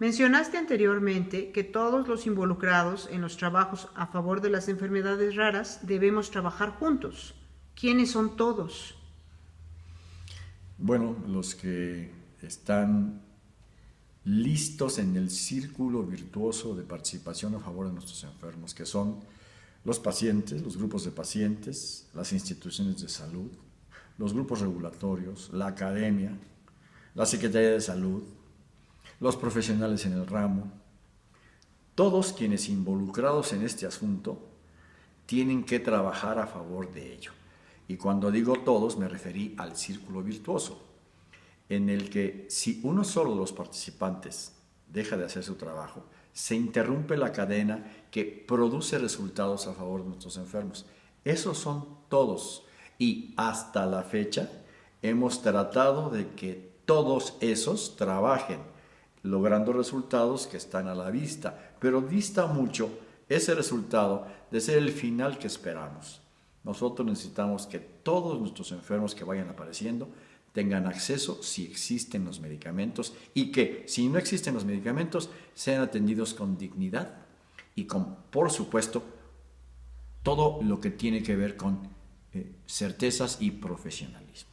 Mencionaste anteriormente que todos los involucrados en los trabajos a favor de las enfermedades raras debemos trabajar juntos. ¿Quiénes son todos? Bueno, los que están listos en el círculo virtuoso de participación a favor de nuestros enfermos, que son los pacientes, los grupos de pacientes, las instituciones de salud, los grupos regulatorios, la academia, la Secretaría de Salud, los profesionales en el ramo, todos quienes involucrados en este asunto tienen que trabajar a favor de ello. Y cuando digo todos me referí al círculo virtuoso, en el que si uno solo de los participantes deja de hacer su trabajo, se interrumpe la cadena que produce resultados a favor de nuestros enfermos. Esos son todos. Y hasta la fecha hemos tratado de que todos esos trabajen, logrando resultados que están a la vista. Pero dista mucho ese resultado de ser el final que esperamos. Nosotros necesitamos que todos nuestros enfermos que vayan apareciendo tengan acceso si existen los medicamentos y que si no existen los medicamentos sean atendidos con dignidad y con, por supuesto, todo lo que tiene que ver con eh, certezas y profesionalismo.